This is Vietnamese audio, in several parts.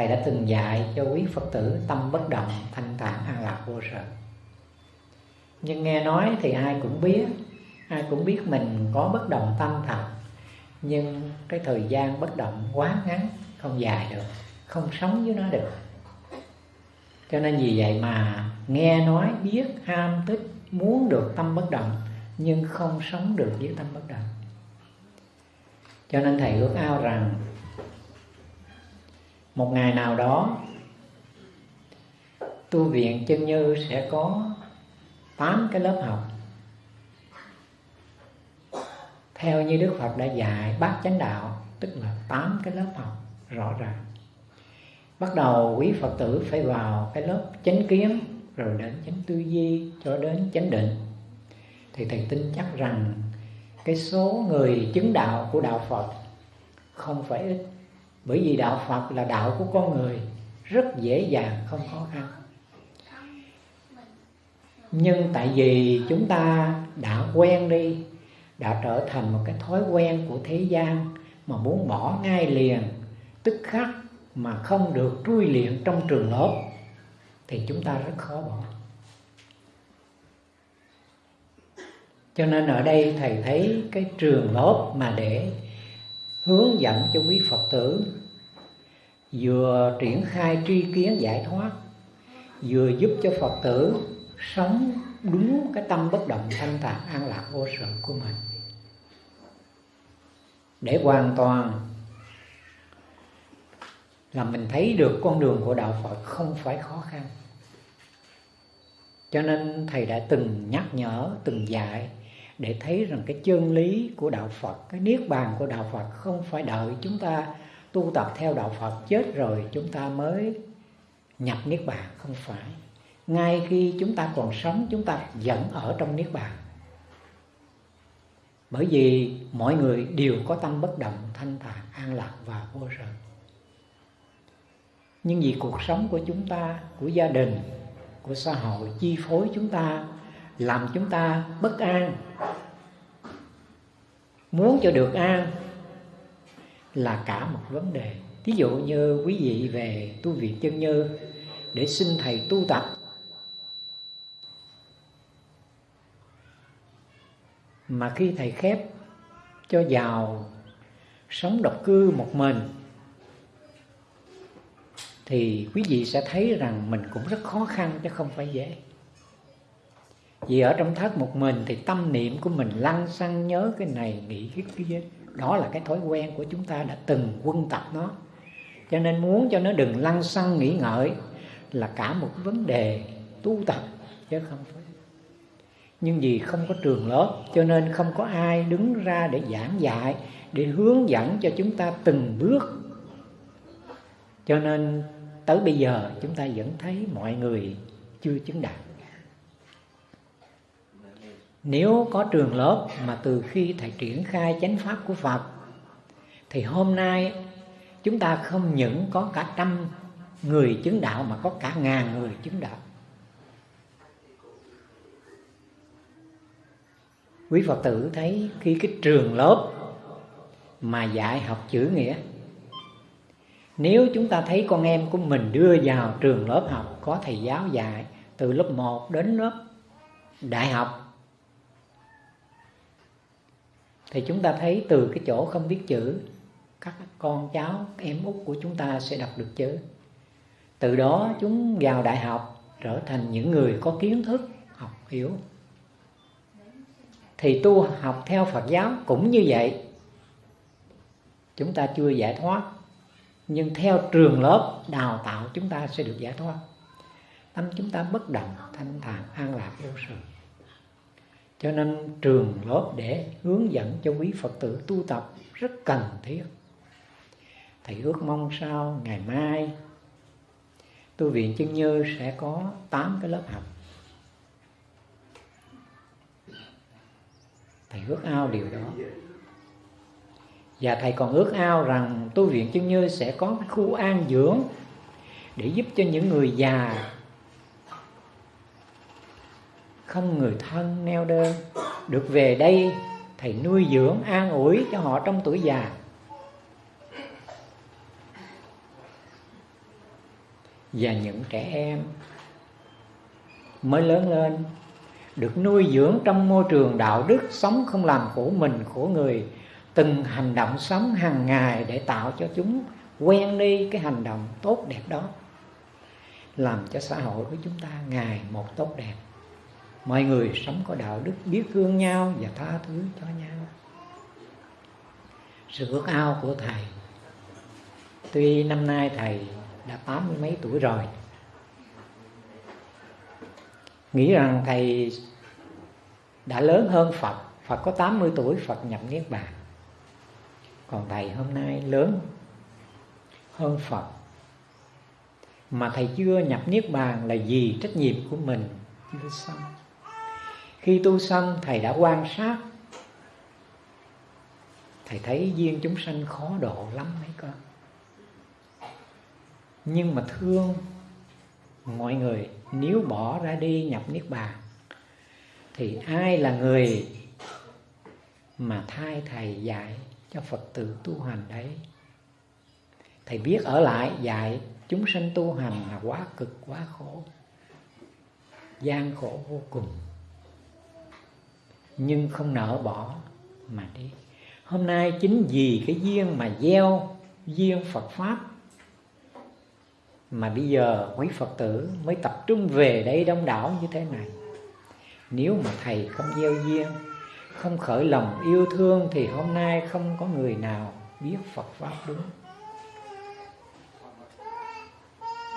thầy đã từng dạy cho quý phật tử tâm bất động, thanh thản, an lạc, vô sở. Nhưng nghe nói thì ai cũng biết, ai cũng biết mình có bất động tâm thật, nhưng cái thời gian bất động quá ngắn, không dài được, không sống với nó được. Cho nên vì vậy mà nghe nói, biết, ham, thích, muốn được tâm bất động, nhưng không sống được với tâm bất động. Cho nên thầy ước ao rằng một ngày nào đó, tu viện chân như sẽ có tám cái lớp học. Theo như Đức Phật đã dạy, bát chánh đạo, tức là tám cái lớp học rõ ràng. Bắt đầu, quý Phật tử phải vào cái lớp chánh kiến, rồi đến chánh tư duy cho đến chánh định. Thì thầy tin chắc rằng cái số người chứng đạo của đạo Phật không phải ít bởi vì đạo Phật là đạo của con người, rất dễ dàng, không khó khăn. Nhưng tại vì chúng ta đã quen đi, đã trở thành một cái thói quen của thế gian mà muốn bỏ ngay liền, tức khắc mà không được trui luyện trong trường lớp, thì chúng ta rất khó bỏ. Cho nên ở đây thầy thấy cái trường lớp mà để hướng dẫn cho quý phật tử, vừa triển khai tri kiến giải thoát, vừa giúp cho phật tử sống đúng cái tâm bất động thanh thản an lạc vô sự của mình. Để hoàn toàn là mình thấy được con đường của đạo Phật không phải khó khăn. Cho nên thầy đã từng nhắc nhở, từng dạy để thấy rằng cái chân lý của đạo Phật, cái niết bàn của đạo Phật không phải đợi chúng ta tu tập theo đạo Phật chết rồi chúng ta mới nhập niết bàn, không phải. Ngay khi chúng ta còn sống, chúng ta vẫn ở trong niết bàn. Bởi vì mọi người đều có tâm bất động, thanh thản, an lạc và vô sở nhưng vì cuộc sống của chúng ta, của gia đình, của xã hội chi phối chúng ta làm chúng ta bất an. Muốn cho được an là cả một vấn đề. Ví dụ như quý vị về tu viện chân như để xin thầy tu tập. Mà khi thầy khép cho vào sống độc cư một mình, thì quý vị sẽ thấy rằng mình cũng rất khó khăn chứ không phải dễ vì ở trong thất một mình thì tâm niệm của mình lăn xăng nhớ cái này, nghĩ cái kia. Đó là cái thói quen của chúng ta đã từng quân tập nó. Cho nên muốn cho nó đừng lăn xăng nghĩ ngợi là cả một vấn đề tu tập, chứ không phải. Nhưng vì không có trường lớp, cho nên không có ai đứng ra để giảng dạy, để hướng dẫn cho chúng ta từng bước. Cho nên tới bây giờ chúng ta vẫn thấy mọi người chưa chứng đạt nếu có trường lớp mà từ khi thầy triển khai chánh pháp của phật, thì hôm nay chúng ta không những có cả trăm người chứng đạo mà có cả ngàn người chứng đạo. Quý phật tử thấy khi cái trường lớp mà dạy học chữ nghĩa, nếu chúng ta thấy con em của mình đưa vào trường lớp học, có thầy giáo dạy từ lớp 1 đến lớp đại học thì chúng ta thấy từ cái chỗ không biết chữ, các con cháu em út của chúng ta sẽ đọc được chữ. Từ đó chúng vào đại học, trở thành những người có kiến thức, học hiểu. Thì tu học theo Phật giáo cũng như vậy. Chúng ta chưa giải thoát, nhưng theo trường lớp đào tạo chúng ta sẽ được giải thoát. Tâm chúng ta bất động, thanh thản, an lạc, vô sự cho nên trường lớp để hướng dẫn cho quý phật tử tu tập rất cần thiết. Thầy ước mong sau, ngày mai, tu viện chân như sẽ có 8 cái lớp học. Thầy ước ao điều đó. Và thầy còn ước ao rằng tu viện chân như sẽ có khu an dưỡng để giúp cho những người già không người thân neo đơn. Được về đây, thầy nuôi dưỡng an ủi cho họ trong tuổi già. Và những trẻ em mới lớn lên được nuôi dưỡng trong môi trường đạo đức sống không làm khổ mình, khổ người, từng hành động sống hàng ngày để tạo cho chúng quen đi cái hành động tốt đẹp đó, làm cho xã hội của chúng ta ngày một tốt đẹp mọi người sống có đạo đức biết thương nhau và tha thứ cho nhau. Sự ước ao của thầy. Tuy năm nay thầy đã tám mươi mấy tuổi rồi, nghĩ rằng thầy đã lớn hơn Phật Phật có 80 tuổi, Phật nhập Niết Bàn. Còn thầy hôm nay lớn hơn Phật. Mà thầy chưa nhập Niết Bàn là vì trách nhiệm của mình chưa xong khi tu xong thầy đã quan sát. Thầy thấy duyên chúng sanh khó độ lắm mấy con. Nhưng mà thương, mọi người nếu bỏ ra đi nhập niết bàn, thì ai là người mà thay thầy dạy cho phật tử tu hành đấy? Thầy biết ở lại dạy chúng sanh tu hành là quá cực, quá khổ, gian khổ vô cùng nhưng không nỡ bỏ mà đi. Hôm nay chính vì cái duyên mà gieo duyên phật pháp mà bây giờ quý phật tử mới tập trung về đây đông đảo như thế này. Nếu mà thầy không gieo duyên, không khởi lòng yêu thương thì hôm nay không có người nào biết phật pháp đúng.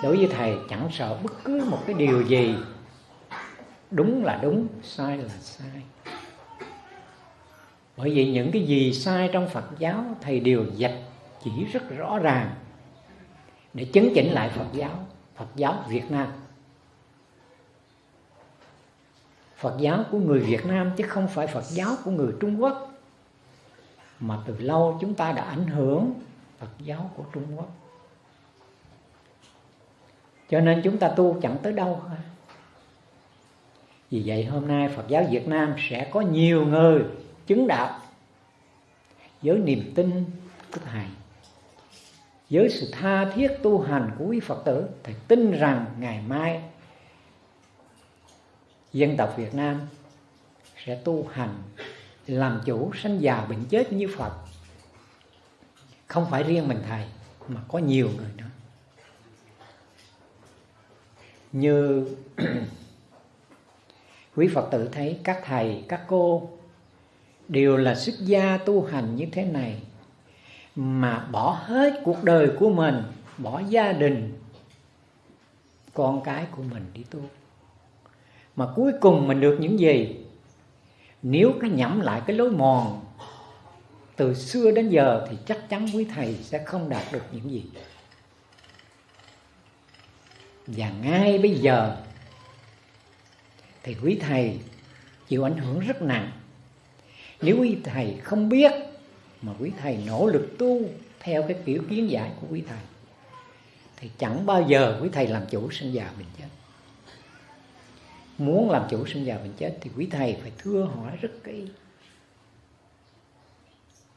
Đối với thầy chẳng sợ bất cứ một cái điều gì, đúng là đúng, sai là sai bởi vì những cái gì sai trong phật giáo, thầy đều dạch chỉ rất rõ ràng để chấn chỉnh lại phật giáo phật giáo việt nam. Phật giáo của người việt nam chứ không phải phật giáo của người trung quốc, mà từ lâu chúng ta đã ảnh hưởng phật giáo của trung quốc. Cho nên chúng ta tu chẳng tới đâu vì vậy hôm nay Phật giáo Việt Nam sẽ có nhiều người chứng đạo. Với niềm tin của Thầy với sự tha thiết tu hành của quý Phật tử Thầy tin rằng ngày mai dân tộc Việt Nam sẽ tu hành làm chủ sanh già bệnh chết như Phật. Không phải riêng mình Thầy mà có nhiều người nữa. Như quý Phật tử thấy các thầy, các cô đều là xuất gia tu hành như thế này mà bỏ hết cuộc đời của mình, bỏ gia đình, con cái của mình đi tu. Mà cuối cùng mình được những gì? Nếu cái nhẩm lại cái lối mòn từ xưa đến giờ thì chắc chắn quý thầy sẽ không đạt được những gì. Và ngay bây giờ thì quý thầy chịu ảnh hưởng rất nặng nếu quý thầy không biết mà quý thầy nỗ lực tu theo cái kiểu kiến giải của quý thầy, thì chẳng bao giờ quý thầy làm chủ sinh già bệnh chết. Muốn làm chủ sinh già bệnh chết thì quý thầy phải thưa hỏi rất kỹ.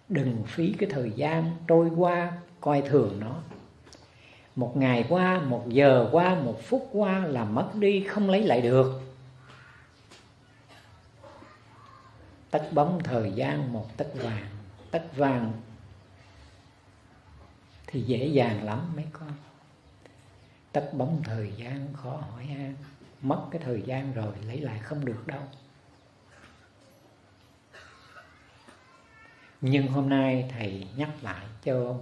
Đừng phí cái thời gian trôi qua coi thường nó. Một ngày qua, một giờ qua, một phút qua là mất đi, không lấy lại được. Tất bóng thời gian một tất vàng. Tất vàng thì dễ dàng lắm mấy con. Tất bóng thời gian khó hỏi han. Mất cái thời gian rồi lấy lại không được đâu. Nhưng hôm nay thầy nhắc lại cho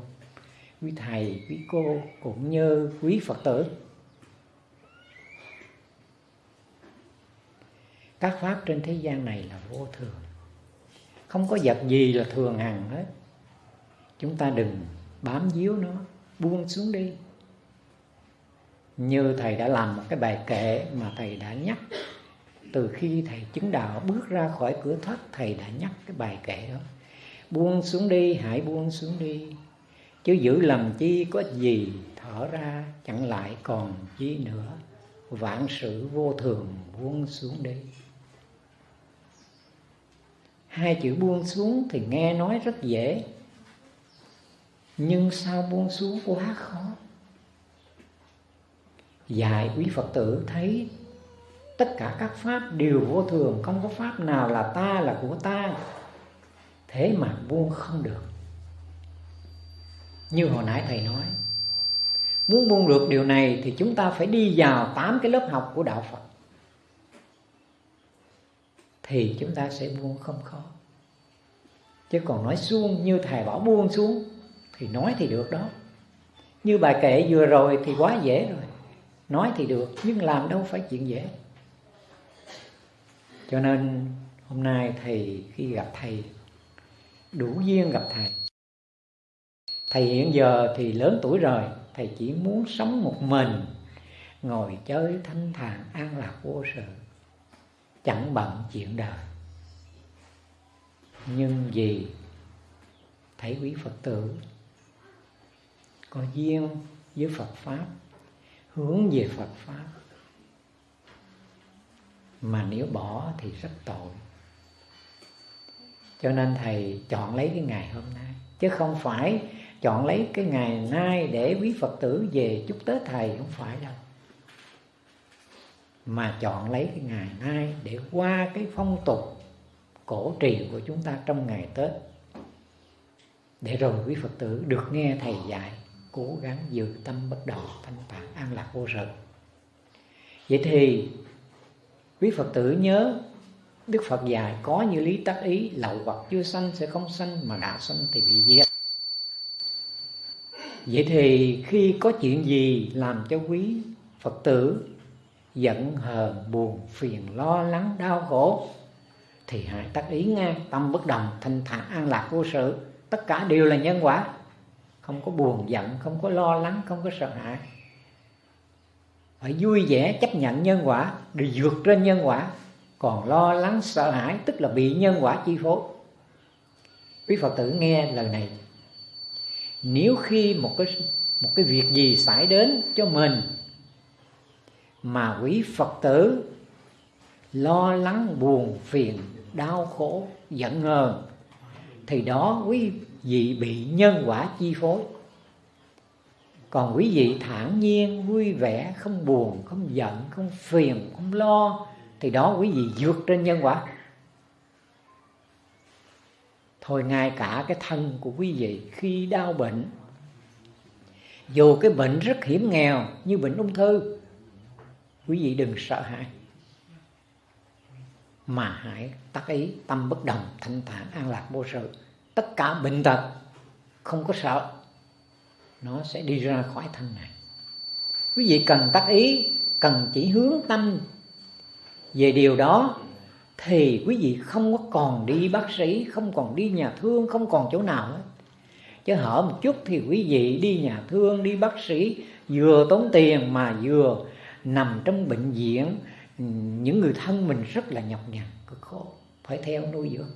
quý thầy, quý cô cũng như quý phật tử. Các pháp trên thế gian này là vô thường không có vật gì là thường hằng hết. Chúng ta đừng bám víu nó, buông xuống đi. Như thầy đã làm một cái bài kệ mà thầy đã nhắc, từ khi thầy chứng đạo bước ra khỏi cửa thoát thầy đã nhắc cái bài kệ đó. Buông xuống đi, hãy buông xuống đi. Chứ giữ làm chi có gì thở ra, chẳng lại còn chi nữa. Vạn sự vô thường buông xuống đi hai chữ buông xuống thì nghe nói rất dễ. Nhưng sao buông xuống quá khó? Dạy quý phật tử thấy tất cả các pháp đều vô thường, không có pháp nào là ta là của ta. Thế mà buông không được. Như hồi nãy thầy nói, muốn buông được điều này thì chúng ta phải đi vào tám cái lớp học của đạo phật thì chúng ta sẽ buông không khó. Chứ còn nói xuống như thầy bảo buông xuống, thì nói thì được đó. Như bài kệ vừa rồi thì quá dễ rồi. Nói thì được, nhưng làm đâu phải chuyện dễ. Cho nên hôm nay thầy khi gặp thầy, đủ duyên gặp thầy. Thầy hiện giờ thì lớn tuổi rồi, thầy chỉ muốn sống một mình, ngồi chơi thanh thản an lạc vô sự chẳng bận chuyện đời. Nhưng vì thấy quý phật tử có duyên với phật pháp, hướng về phật pháp, mà nếu bỏ thì rất tội. Cho nên thầy chọn lấy cái ngày hôm nay, chứ không phải chọn lấy cái ngày nay để quý phật tử về chúc tết thầy, không phải đâu mà chọn lấy cái ngày nay để qua cái phong tục cổ truyền của chúng ta trong ngày tết. Để rồi quý phật tử được nghe thầy dạy, cố gắng giữ tâm bất động, thanh thản an lạc vô sự. Vậy thì quý phật tử nhớ đức phật dạy, có như lý tác ý, lậu hoặc chưa sanh sẽ không sanh, mà đã sanh thì bị diệt. Vậy thì khi có chuyện gì làm cho quý phật tử giận hờn buồn phiền, lo lắng, đau khổ. Thì hãy tác ý ngang tâm bất đồng, thanh thản, an lạc vô sự. Tất cả đều là nhân quả. Không có buồn giận, không có lo lắng, không có sợ hãi. Phải vui vẻ chấp nhận nhân quả, để vượt trên nhân quả. Còn lo lắng, sợ hãi, tức là bị nhân quả chi phối. Quý phật tử nghe lời này. Nếu khi một cái một cái việc gì xảy đến cho mình mà quý phật tử lo lắng, buồn, phiền, đau khổ, giận hờn, thì đó quý vị bị nhân quả chi phối. Còn quý vị thản nhiên, vui vẻ, không buồn, không giận, không phiền, không lo, thì đó quý vị vượt trên nhân quả. Thôi ngay cả cái thân của quý vị khi đau bệnh, dù cái bệnh rất hiểm nghèo như bệnh ung thư quý vị đừng sợ hãi. Mà hãy tác ý, tâm bất đồng, thanh thản, an lạc, vô sự. Tất cả bệnh tật, không có sợ, nó sẽ đi ra khỏi thân này. Quý vị cần tác ý, cần chỉ hướng tâm. Về điều đó, thì quý vị không có còn đi bác sĩ, không còn đi nhà thương, không còn chỗ nào hết. Chứ hở một chút thì quý vị đi nhà thương, đi bác sĩ, vừa tốn tiền mà vừa nằm trong bệnh viện, những người thân mình rất là nhọc nhằn, cực khổ, phải theo nuôi dưỡng.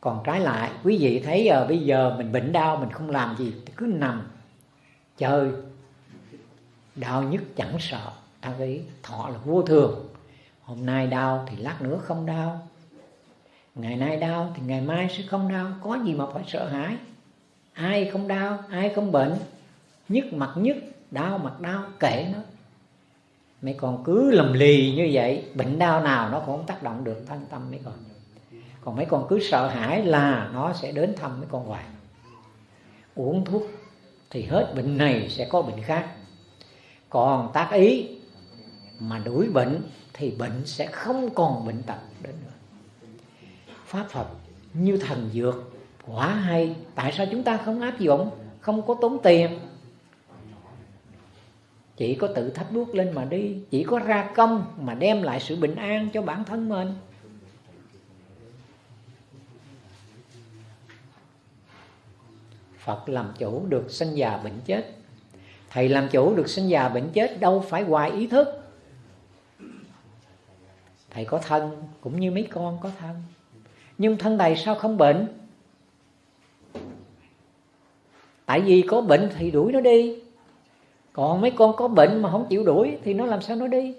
Còn trái lại, quý vị thấy giờ bây giờ mình bệnh đau, mình không làm gì, cứ nằm, chơi. Đau nhất chẳng sợ, ta ý thọ là vô thường. Hôm nay đau thì lát nữa không đau. Ngày nay đau thì ngày mai sẽ không đau, có gì mà phải sợ hãi. Ai không đau, ai không bệnh, nhức mặt nhức, đau mặt đau, kệ nó mấy con cứ lầm lì như vậy, bệnh đau nào nó cũng không tác động được thân tâm mấy con. Còn mấy con cứ sợ hãi là nó sẽ đến thăm mấy con hoài. Uống thuốc thì hết bệnh này sẽ có bệnh khác. Còn tác ý mà đuổi bệnh thì bệnh sẽ không còn bệnh tật đến nữa. Pháp phật như thần dược quá hay, tại sao chúng ta không áp dụng? Không có tốn tiền chỉ có tự thách bước lên mà đi. Chỉ có ra công mà đem lại sự bình an cho bản thân mình. Phật làm chủ được sinh già bệnh chết. Thầy làm chủ được sinh già bệnh chết đâu phải hoài ý thức. Thầy có thân cũng như mấy con có thân. Nhưng thân thầy sao không bệnh? Tại vì có bệnh thì đuổi nó đi. Còn mấy con có bệnh mà không chịu đuổi Thì nó làm sao nó đi?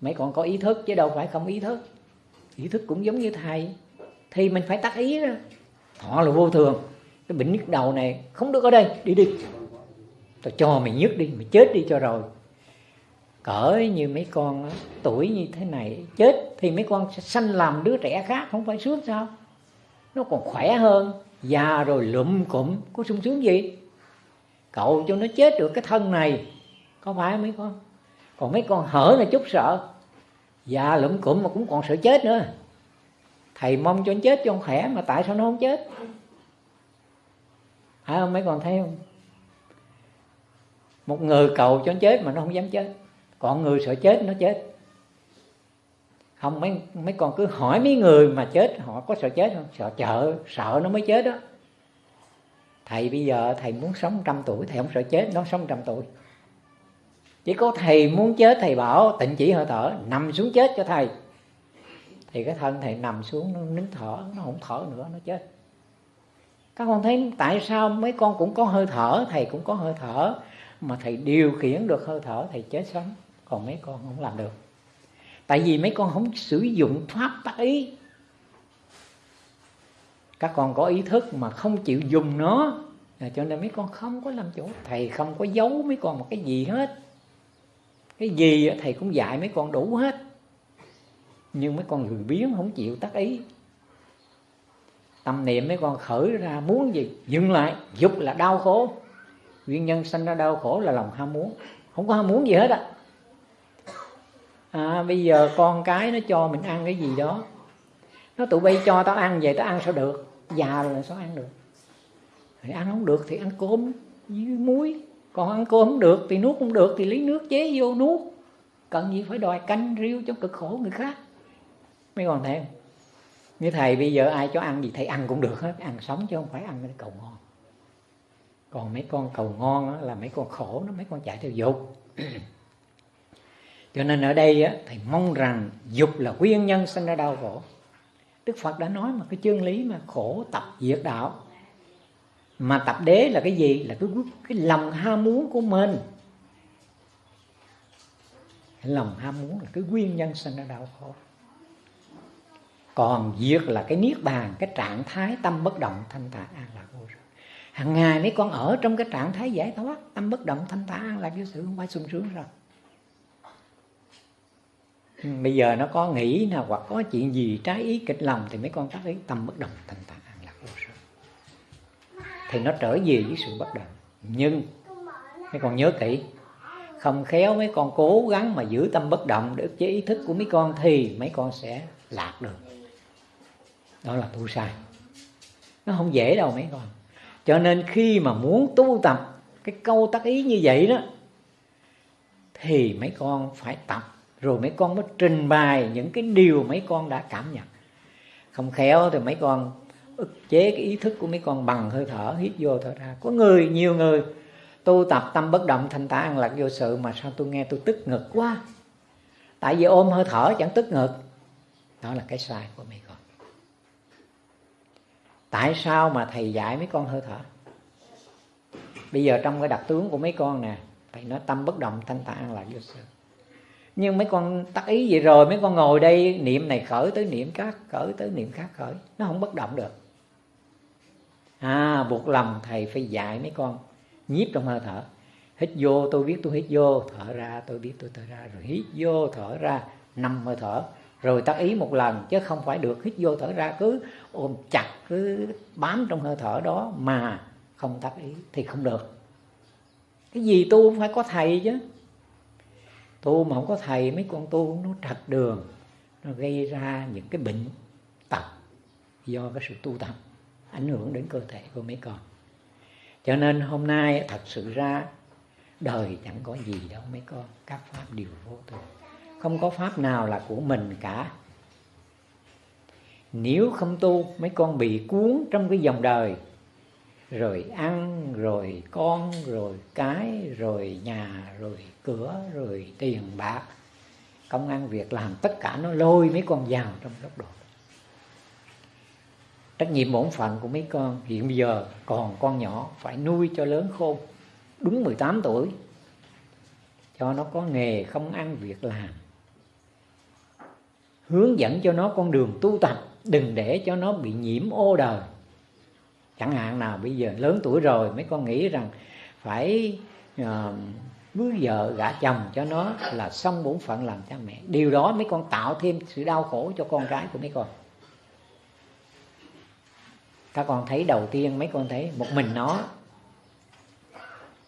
Mấy con có ý thức chứ đâu phải không ý thức. Ý thức cũng giống như thầy. Thì mình phải tắt ý ra Họ là vô thường. Cái bệnh nhức đầu này không được ở đây. Đi đi. Tôi cho mày nhức đi. Mày chết đi cho rồi. Cỡ như mấy con tuổi như thế này, chết thì mấy con sẽ sanh làm đứa trẻ khác, không phải sướng sao? Nó còn khỏe hơn. Già rồi lụm cụm. Có sung sướng gì? Cậu cho nó chết được cái thân này. Có phải mấy con? Còn mấy con hở là chút sợ. Già lụm cụm mà cũng còn sợ chết nữa. Thầy mong cho nó chết cho nó khỏe mà tại sao nó không chết? Phải không mấy con thấy không? Một người cầu cho nó chết mà nó không dám chết. Còn người sợ chết, nó chết. Không, mấy mấy con cứ hỏi mấy người mà chết, họ có sợ chết không? Sợ chợ sợ nó mới chết đó thầy bây giờ thầy muốn sống trăm tuổi, thầy không sợ chết, nó sống trăm tuổi. Chỉ có thầy muốn chết, thầy bảo, tịnh chỉ hơi thở, nằm xuống chết cho thầy. Thì cái thân thầy nằm xuống, nó nín thở, nó không thở nữa, nó chết. Các con thấy tại sao mấy con cũng có hơi thở, thầy cũng có hơi thở, mà thầy điều khiển được hơi thở, thầy chết sống còn mấy con không làm được. Tại vì mấy con không sử dụng pháp tác ý các con có ý thức mà không chịu dùng nó. À, cho nên mấy con không có làm chủ. Thầy không có giấu mấy con một cái gì hết. Cái gì thầy cũng dạy mấy con đủ hết. Nhưng mấy con lười biếng không chịu tác ý. Tâm niệm mấy con khởi ra muốn gì dừng lại dục là đau khổ. Nguyên nhân sanh ra đau khổ là lòng ham muốn. Không có ham muốn gì hết á. À, bây giờ con cái nó cho mình ăn cái gì đó. Nó tụi bay cho tao ăn vậy tao ăn sao được? Già rồi sao ăn được? Thì ăn không được thì ăn cơm với muối. Còn ăn cơm không được thì nuốt không được thì lấy nước chế vô nuốt. Cần gì phải đòi canh riêu cho cực khổ người khác? Mấy còn thêm như thầy bây giờ ai cho ăn gì thầy ăn cũng được hết. Ăn sống chứ không phải ăn cái cầu ngon. Còn mấy con cầu ngon là mấy con khổ nó mấy con chạy theo dục. Cho nên ở đây á, thầy mong rằng dục là nguyên nhân sinh ra đau khổ đức phật đã nói mà cái chân lý mà khổ tập diệt đạo. Mà tập đế là cái gì? Là cái cái lòng ham muốn của mình. Cái lòng ham muốn là cái nguyên nhân sinh ra đau khổ. Còn diệt là cái niết bàn, cái trạng thái tâm bất động thanh tạ an lạc vô sự. Hàng ngày mấy con ở trong cái trạng thái giải thoát, tâm bất động thanh tạ an lạc vô sự, không phải sung sướng rồi bây giờ nó có nghĩ nào hoặc có chuyện gì trái ý kịch lòng thì mấy con tác ý tâm bất động thành tạng an lạc vô sự thì nó trở về với sự bất động. Nhưng, mấy con nhớ kỹ, không khéo mấy con cố gắng mà giữ tâm bất động để ức chế ý thức của mấy con thì mấy con sẽ lạc được. Đó là tu sai. Nó không dễ đâu mấy con. Cho nên khi mà muốn tu tập cái câu tác ý như vậy đó, thì mấy con phải tập rồi mấy con mới trình bày những cái điều mấy con đã cảm nhận. Không khéo thì mấy con ức chế cái ý thức của mấy con bằng hơi thở, hít vô thở ra. Có người, nhiều người, tu tập tâm bất động thanh tạng an lạc vô sự mà sao tôi nghe tôi tức ngực quá. Tại vì ôm hơi thở chẳng tức ngực. Đó là cái sai của mấy con. Tại sao mà thầy dạy mấy con hơi thở? Bây giờ trong cái đặc tướng của mấy con nè, thầy nói tâm bất động thanh tạng lạc vô sự nhưng mấy con tắc ý vậy rồi, mấy con ngồi đây, niệm này khởi tới niệm khác, khởi tới niệm khác khởi. Nó không bất động được. À buộc lòng thầy phải dạy mấy con, nhiếp trong hơi thở. Hít vô, tôi biết tôi hít vô, thở ra, tôi biết tôi thở ra. Rồi hít vô, thở ra, năm hơi thở. Rồi tác ý một lần, chứ không phải được. Hít vô, thở ra, cứ ôm chặt, cứ bám trong hơi thở đó mà không tác ý thì không được. Cái gì tu phải có thầy chứ tu mà không có thầy, mấy con tu nó trật đường, nó gây ra những cái bệnh tật do cái sự tu tập ảnh hưởng đến cơ thể của mấy con. Cho nên hôm nay thật sự ra, đời chẳng có gì đâu mấy con. Các pháp đều vô thường. Không có pháp nào là của mình cả. Nếu không tu, mấy con bị cuốn trong cái dòng đời rồi ăn, rồi con, rồi cái, rồi nhà, rồi cửa, rồi tiền bạc. Công ăn việc làm, tất cả nó lôi mấy con vào trong góc độ. Trách nhiệm bổn phận của mấy con. Hiện bây giờ còn con nhỏ phải nuôi cho lớn khôn, đúng 18 tuổi. Cho nó có nghề, không ăn việc làm. Hướng dẫn cho nó con đường tu tập, đừng để cho nó bị nhiễm ô đời chẳng hạn nào bây giờ lớn tuổi rồi mấy con nghĩ rằng phải uh, cưới vợ gả chồng cho nó là xong bổn phận làm cha mẹ. Điều đó mấy con tạo thêm sự đau khổ cho con gái của mấy con. Các con thấy đầu tiên mấy con thấy một mình nó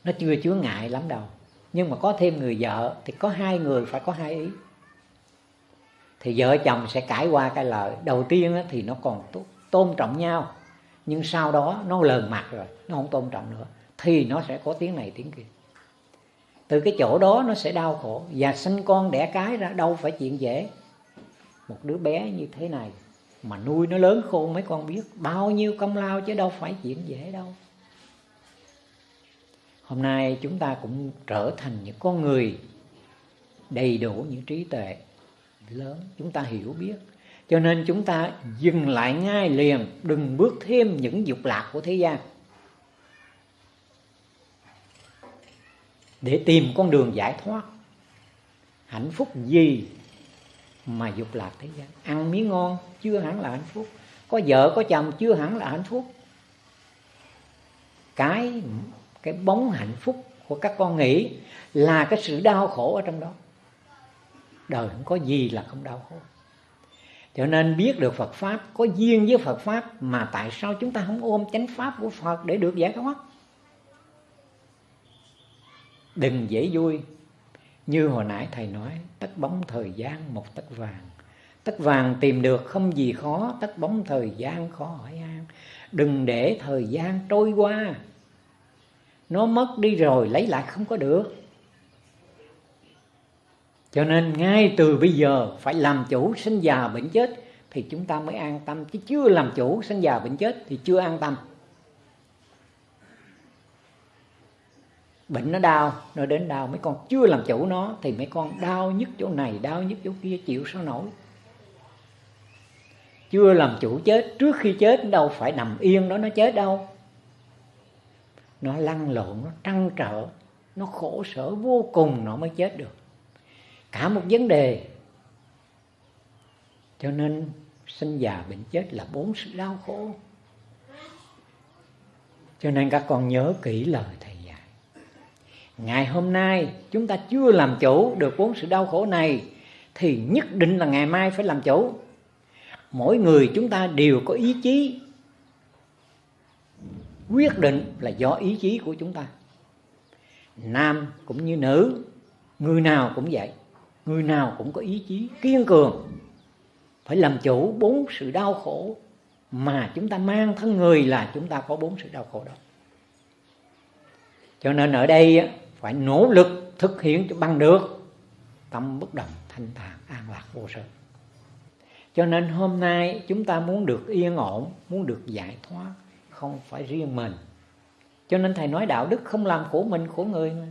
nó chưa chứa ngại lắm đâu. Nhưng mà có thêm người vợ thì có hai người phải có hai ý. Thì vợ chồng sẽ cãi qua cái lời đầu tiên thì nó còn tôn trọng nhau nhưng sau đó nó lờn mặt rồi, nó không tôn trọng nữa, thì nó sẽ có tiếng này tiếng kia. Từ cái chỗ đó nó sẽ đau khổ, và sinh con đẻ cái ra, đâu phải chuyện dễ. Một đứa bé như thế này mà nuôi nó lớn khôn, mấy con biết bao nhiêu công lao chứ đâu phải chuyện dễ đâu. Hôm nay chúng ta cũng trở thành những con người đầy đủ những trí tuệ lớn. Chúng ta hiểu biết cho nên chúng ta dừng lại ngay liền, đừng bước thêm những dục lạc của thế gian. Để tìm con đường giải thoát. Hạnh phúc gì mà dục lạc thế gian? Ăn miếng ngon, chưa hẳn là hạnh phúc. Có vợ, có chồng, chưa hẳn là hạnh phúc. Cái cái bóng hạnh phúc của các con nghĩ là cái sự đau khổ ở trong đó. Đời không có gì là không đau khổ cho nên biết được Phật Pháp, Có duyên với Phật Pháp Mà tại sao chúng ta không ôm chánh Pháp của Phật Để được giải thoát? Đừng dễ vui. Như hồi nãy Thầy nói, Tất bóng thời gian một tất vàng. Tất vàng tìm được không gì khó, Tất bóng thời gian khó hỏi an Đừng để thời gian trôi qua. Nó mất đi rồi, lấy lại không có được cho nên ngay từ bây giờ phải làm chủ sinh già bệnh chết thì chúng ta mới an tâm. Chứ chưa làm chủ sinh già bệnh chết thì chưa an tâm. Bệnh nó đau, nó đến đau, mấy con chưa làm chủ nó thì mấy con đau nhất chỗ này, đau nhất chỗ kia, chịu sao nổi. Chưa làm chủ chết, trước khi chết đâu phải nằm yên đó, nó chết đâu. Nó lăn lộn, nó trăn trở, nó khổ sở vô cùng nó mới chết được cả một vấn đề. Cho nên sinh già bệnh chết là bốn sự đau khổ. Cho nên các con nhớ kỹ lời thầy dạy. Ngày hôm nay chúng ta chưa làm chủ được bốn sự đau khổ này, thì nhất định là ngày mai phải làm chủ. Mỗi người chúng ta đều có ý chí. Quyết định là do ý chí của chúng ta. Nam cũng như nữ, người nào cũng vậy người nào cũng có ý chí kiên cường, phải làm chủ bốn sự đau khổ mà chúng ta mang thân người là chúng ta có bốn sự đau khổ đó. Cho nên ở đây phải nỗ lực thực hiện cho bằng được tâm bất động, thanh thản, an lạc, vô sở cho nên hôm nay chúng ta muốn được yên ổn, muốn được giải thoát, không phải riêng mình. Cho nên thầy nói đạo đức không làm khổ mình, khổ người mà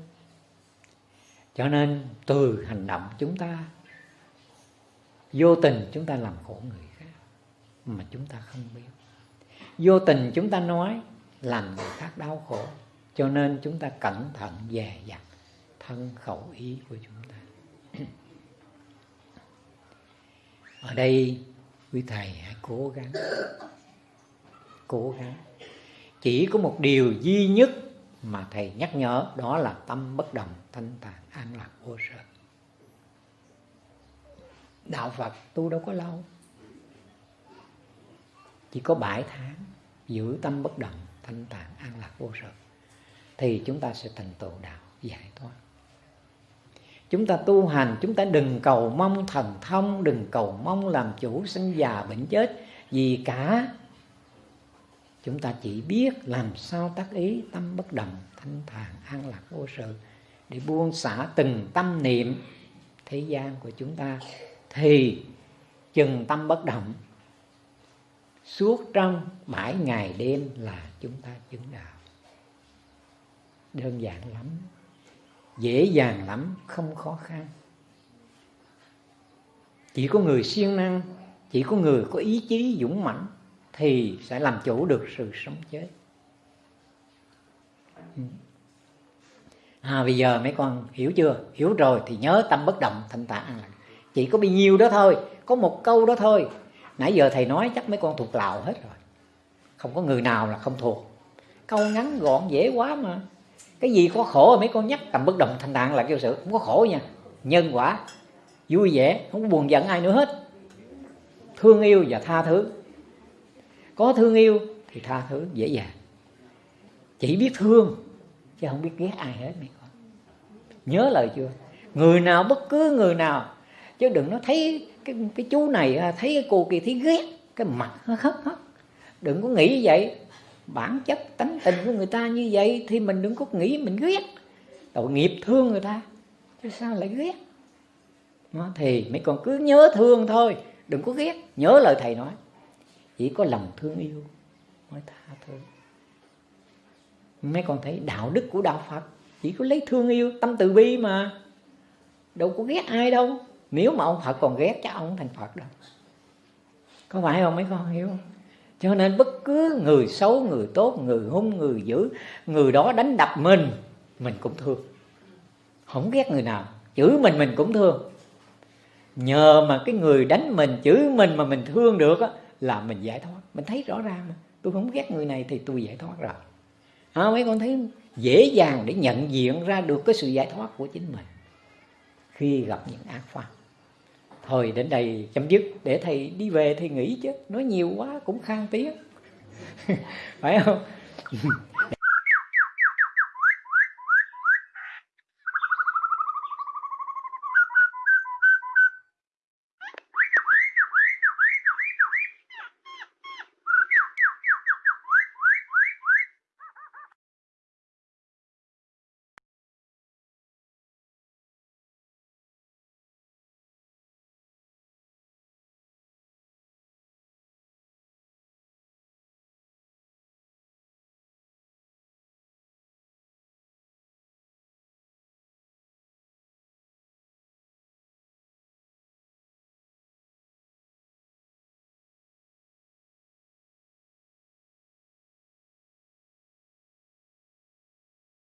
cho nên từ hành động chúng ta, vô tình chúng ta làm khổ người khác mà chúng ta không biết. Vô tình chúng ta nói làm người khác đau khổ, cho nên chúng ta cẩn thận dè dặt thân khẩu ý của chúng ta. Ở đây, quý thầy hãy cố gắng cố gắng. Chỉ có một điều duy nhất mà thầy nhắc nhở, đó là tâm bất động thanh thản an lạc vô sở đạo phật tu đâu có lâu. Chỉ có bảy tháng, giữ tâm bất động, thanh tạng, an lạc vô sở thì chúng ta sẽ thành tựu đạo, giải thoát. Chúng ta tu hành, chúng ta đừng cầu mong thần thông, đừng cầu mong làm chủ sinh già bệnh chết, gì cả. Chúng ta chỉ biết làm sao tác ý tâm bất động, thanh thản an lạc vô sự để buông xả từng tâm niệm thế gian của chúng ta, thì chừng tâm bất động, suốt trong bảy ngày đêm là chúng ta chứng đạo. Đơn giản lắm, dễ dàng lắm, không khó khăn. Chỉ có người siêng năng, chỉ có người có ý chí dũng mãnh thì sẽ làm chủ được sự sống chết. Ừ à bây giờ mấy con hiểu chưa? Hiểu rồi thì nhớ tâm bất động, thanh tạng an chỉ có bị nhiêu đó thôi, có một câu đó thôi. Nãy giờ thầy nói chắc mấy con thuộc lào hết rồi. Không có người nào là không thuộc. Câu ngắn gọn, dễ quá mà. Cái gì có khổ mấy con nhắc tầm bất động, thanh tạng là kêu sự? Không có khổ nha. Nhân quả. Vui vẻ, không có buồn giận ai nữa hết. Thương yêu và tha thứ. Có thương yêu thì tha thứ dễ dàng. Chỉ biết thương chứ không biết ghét ai hết, mẹ con. Nhớ lời chưa người nào bất cứ người nào. Chứ đừng nó thấy cái cái chú này à, thấy cái cô kia, thấy ghét, cái mặt nó hất hất đừng có nghĩ vậy. Bản chất tánh tình của người ta như vậy thì mình đừng có nghĩ mình ghét. Tội nghiệp thương người ta. Chứ sao lại ghét? Nó thì mấy con cứ nhớ thương thôi. Đừng có ghét. Nhớ lời thầy nói. Chỉ có lòng thương yêu mới tha thứ mấy con thấy đạo đức của đạo phật, chỉ có lấy thương yêu, tâm từ bi mà. Đâu có ghét ai đâu. Nếu mà ông phật còn ghét, chắc ông thành phật đâu. Có phải không mấy con hiểu không? Cho nên bất cứ người xấu, người tốt, người hung, người dữ, người đó đánh đập mình mình cũng thương. Không ghét người nào chửi mình mình cũng thương. Nhờ mà cái người đánh mình chửi mình mà mình thương được á, là mình giải thoát. Mình thấy rõ ràng mà. Tôi không ghét người này thì tôi giải thoát rồi à, mấy con thấy dễ dàng để nhận diện ra được cái sự giải thoát của chính mình khi gặp những ác pháp. Thôi đến đây chấm dứt để thầy đi về thì nghỉ chứ. Nói nhiều quá cũng khang tiếng. Phải không?